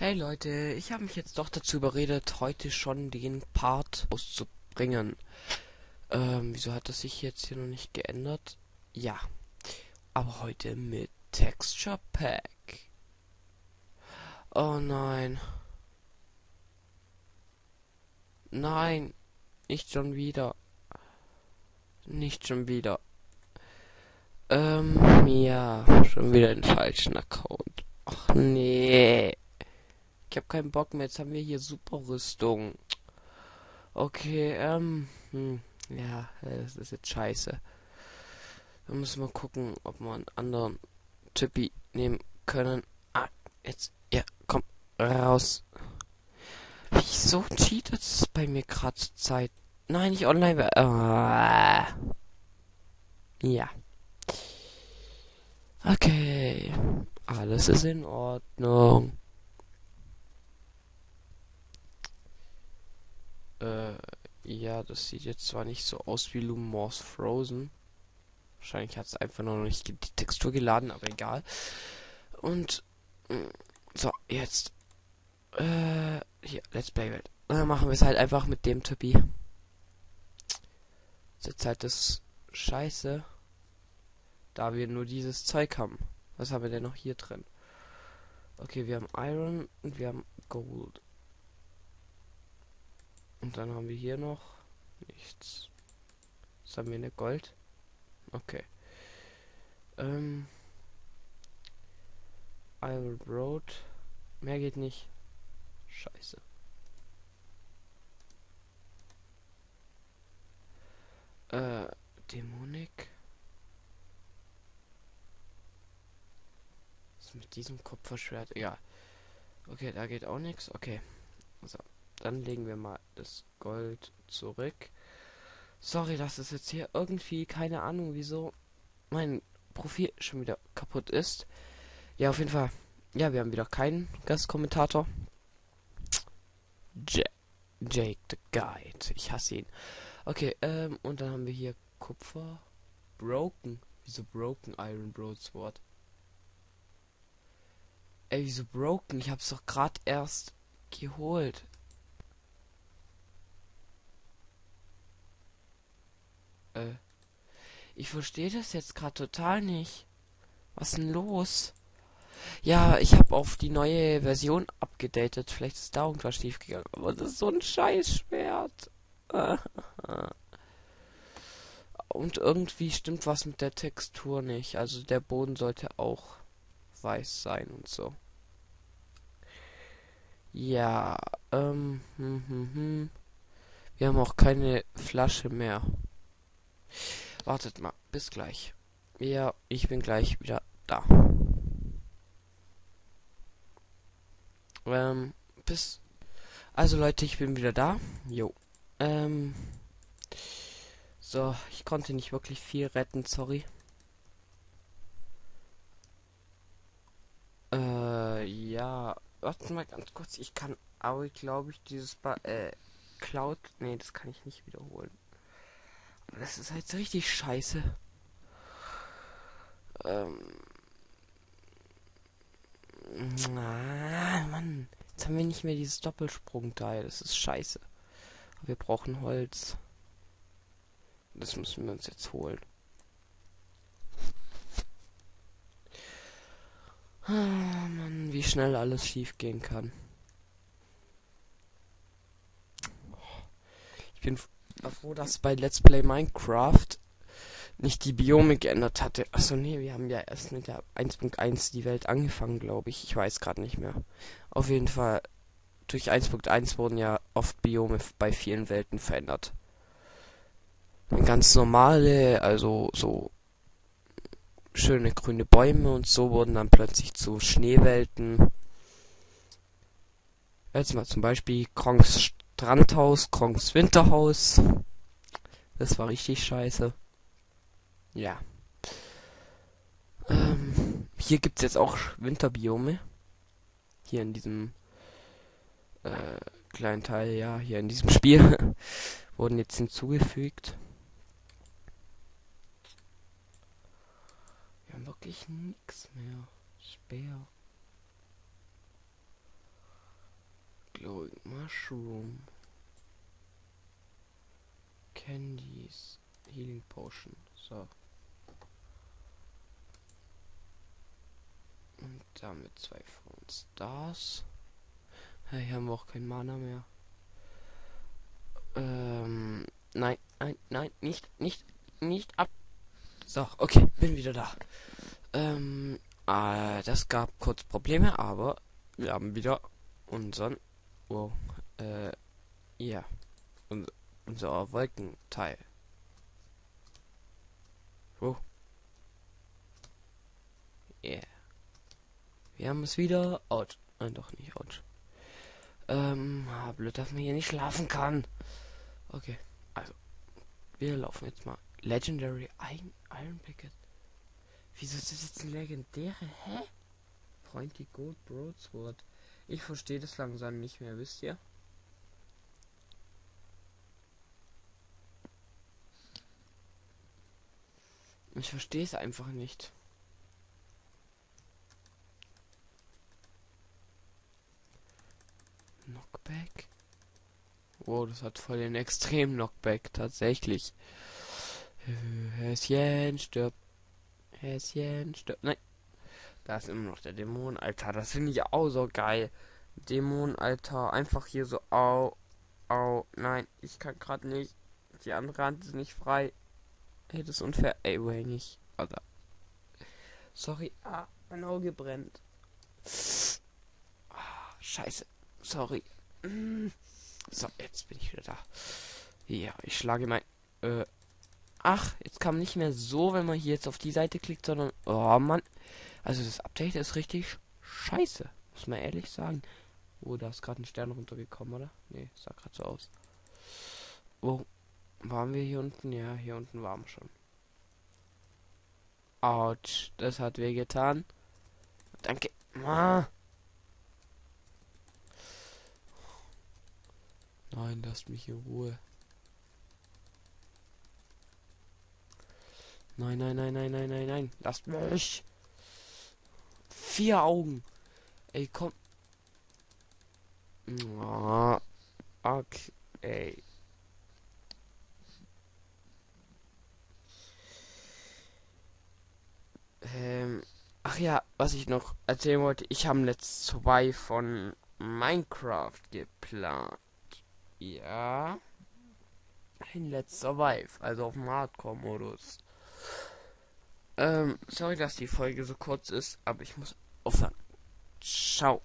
Hey Leute, ich habe mich jetzt doch dazu überredet, heute schon den Part auszubringen. Ähm, wieso hat das sich jetzt hier noch nicht geändert? Ja, aber heute mit Texture Pack. Oh nein. Nein, nicht schon wieder. Nicht schon wieder. Ähm, ja, schon wieder den falschen Account. Ach nee. Ich habe keinen Bock mehr. Jetzt haben wir hier super Rüstung. Okay, ähm, hm, ja, das ist jetzt scheiße. Da müssen wir gucken, ob wir einen anderen Typi nehmen können. Ah, jetzt, ja, komm, raus. Wieso cheatet es bei mir gerade Zeit? Nein, nicht online. Ah. Ja. Okay. Alles ist in Ordnung. Äh, ja, das sieht jetzt zwar nicht so aus wie Lumos Frozen. Wahrscheinlich hat es einfach noch nicht die Textur geladen, aber egal. Und mm, so, jetzt. Äh, hier, Let's Play Welt. Dann machen wir es halt einfach mit dem Typi. Jetzt halt das Scheiße. Da wir nur dieses Zeug haben. Was haben wir denn noch hier drin? Okay, wir haben Iron und wir haben Gold. Und dann haben wir hier noch nichts. Was haben wir eine Gold? Okay. Ähm. Iron Road. Mehr geht nicht. Scheiße. Äh, Dämonik. Was mit diesem Kupferschwert? Ja. Okay, da geht auch nichts. Okay. So. Dann legen wir mal das Gold zurück. Sorry, dass es jetzt hier irgendwie, keine Ahnung, wieso mein Profil schon wieder kaputt ist. Ja, auf jeden Fall. Ja, wir haben wieder keinen Gastkommentator. J Jake the Guide. Ich hasse ihn. Okay, ähm, und dann haben wir hier Kupfer. Broken. Wieso Broken Iron Broadsword? Ey, wieso Broken? Ich hab's doch gerade erst geholt. Äh, ich verstehe das jetzt gerade total nicht. Was denn los? Ja, ich habe auf die neue Version abgedatet. Vielleicht ist da irgendwas schief gegangen. Aber das ist so ein Scheißschwert. Und irgendwie stimmt was mit der Textur nicht. Also der Boden sollte auch weiß sein und so. Ja, ähm, hm, hm, hm. Wir haben auch keine Flasche mehr. Wartet mal, bis gleich. Ja, ich bin gleich wieder da. Ähm, bis. Also Leute, ich bin wieder da. Jo. Ähm. So, ich konnte nicht wirklich viel retten, sorry. Äh, ja. Warte mal ganz kurz, ich kann aber glaube ich dieses ba äh Cloud. Nee, das kann ich nicht wiederholen. Das ist halt richtig scheiße. Ähm. Ah, Mann. Jetzt haben wir nicht mehr dieses Doppelsprungteil. Das ist scheiße. wir brauchen Holz. Das müssen wir uns jetzt holen. Ah, Mann, wie schnell alles schief gehen kann. Ich bin war froh, dass bei Let's Play Minecraft nicht die Biome geändert hatte. Achso, nee, wir haben ja erst mit der 1.1 die Welt angefangen, glaube ich. Ich weiß gerade nicht mehr. Auf jeden Fall, durch 1.1 wurden ja oft Biome bei vielen Welten verändert. Ganz normale, also so schöne grüne Bäume und so wurden dann plötzlich zu Schneewelten. Jetzt mal zum Beispiel Krongs Strandhaus, Kronks Winterhaus. Das war richtig scheiße. Ja. Ähm, hier gibt's jetzt auch Winterbiome. Hier in diesem äh, kleinen Teil, ja, hier in diesem Spiel wurden jetzt hinzugefügt. Wir haben wirklich nichts mehr. Speer. Glowing Mushroom. Candies. Healing Potion. So. Und damit zwei von Stars. Hey, haben wir auch kein Mana mehr. Ähm, nein, nein, nein, nicht, nicht, nicht ab. So, okay, bin wieder da. Ähm, äh, das gab kurz Probleme, aber wir haben wieder unseren, wow, äh, ja, unser, unser Wolkenteil. Oh. Yeah. Wir haben es wieder. Out. Nein, doch nicht out. Ähm, ah, blöd, dass man hier nicht schlafen kann. Okay, also. Wir laufen jetzt mal. Legendary Iron, Iron Picket. Wieso ist das jetzt ein legendäre? Hä? Pointy Gold Broadsword. Ich verstehe das langsam nicht mehr, wisst ihr? Ich verstehe es einfach nicht. Knockback. Wow, das hat voll den extremen Knockback, tatsächlich. Häschen stirbt. Häschen stirbt. Nein. Da ist immer noch der Dämon, Alter. Das finde ich auch so geil. Dämon, Alter. Einfach hier so. Au. Au. Nein, ich kann gerade nicht. Die andere Hand ist nicht frei. Ey, das ist unfair. Ey, way nicht. Alter. Sorry. Ah, mein Auge brennt. Ah, scheiße. Sorry. Mm. So, jetzt bin ich wieder da. Ja, ich schlage mein. Äh, ach, jetzt man nicht mehr so, wenn man hier jetzt auf die Seite klickt, sondern. Oh Mann. Also das Update ist richtig scheiße. Muss man ehrlich sagen. Oh, da ist gerade ein Stern runtergekommen, oder? Nee, sah gerade so aus. Wo waren wir hier unten? Ja, hier unten waren wir schon. Autsch, das hat weh getan. Danke. Ah. Nein, lasst mich in Ruhe. Nein, nein, nein, nein, nein, nein, nein. Lasst mich. Vier Augen. Ey, komm. Oh, okay. Ähm, ach ja, was ich noch erzählen wollte, ich habe Let's zwei von Minecraft geplant. Ja. Ein Let's Survive, also auf dem Hardcore-Modus. Ähm, sorry, dass die Folge so kurz ist, aber ich muss aufhören. Ciao.